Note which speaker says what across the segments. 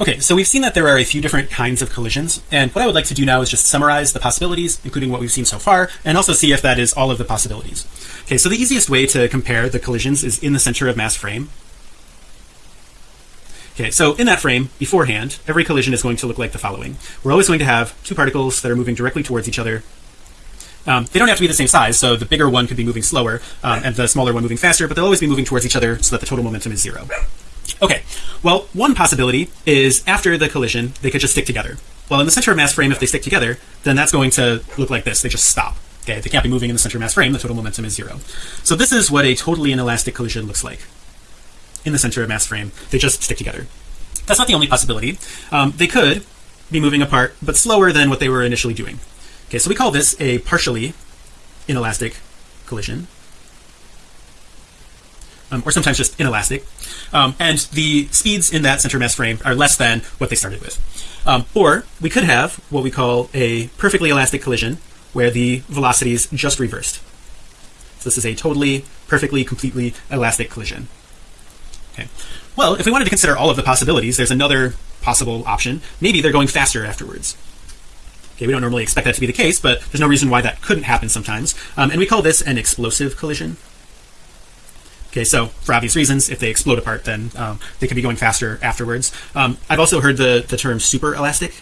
Speaker 1: Okay, so we've seen that there are a few different kinds of collisions and what I would like to do now is just summarize the possibilities including what we've seen so far and also see if that is all of the possibilities. Okay, so the easiest way to compare the collisions is in the center of mass frame. Okay, so in that frame beforehand, every collision is going to look like the following. We're always going to have two particles that are moving directly towards each other. Um, they don't have to be the same size, so the bigger one could be moving slower um, and the smaller one moving faster, but they'll always be moving towards each other so that the total momentum is zero. Okay, well, one possibility is after the collision, they could just stick together. Well, in the center of mass frame, if they stick together, then that's going to look like this. They just stop. Okay, they can't be moving in the center of mass frame. The total momentum is zero. So this is what a totally inelastic collision looks like. In the center of mass frame, they just stick together. That's not the only possibility. Um, they could be moving apart, but slower than what they were initially doing. Okay, so we call this a partially inelastic collision um, or sometimes just inelastic. Um, and the speeds in that center mass frame are less than what they started with. Um, or we could have what we call a perfectly elastic collision where the velocities just reversed. So this is a totally perfectly completely elastic collision. Okay. Well if we wanted to consider all of the possibilities there's another possible option. Maybe they're going faster afterwards. Okay we don't normally expect that to be the case but there's no reason why that couldn't happen sometimes. Um, and we call this an explosive collision Okay, so for obvious reasons, if they explode apart, then um, they could be going faster afterwards. Um, I've also heard the, the term super elastic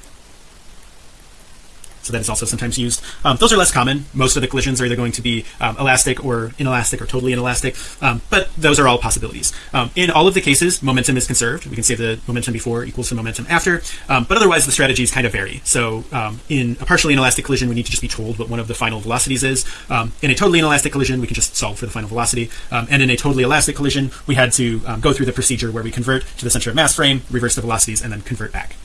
Speaker 1: so that is also sometimes used. Um, those are less common. Most of the collisions are either going to be um, elastic or inelastic or totally inelastic. Um, but those are all possibilities. Um, in all of the cases momentum is conserved. We can say the momentum before equals the momentum after. Um, but otherwise the strategies kind of vary. So um, in a partially inelastic collision we need to just be told what one of the final velocities is. In a totally inelastic collision we can just solve for the final velocity. And in a totally elastic collision we had to go through the procedure where we convert to the center of mass frame reverse the velocities and then convert back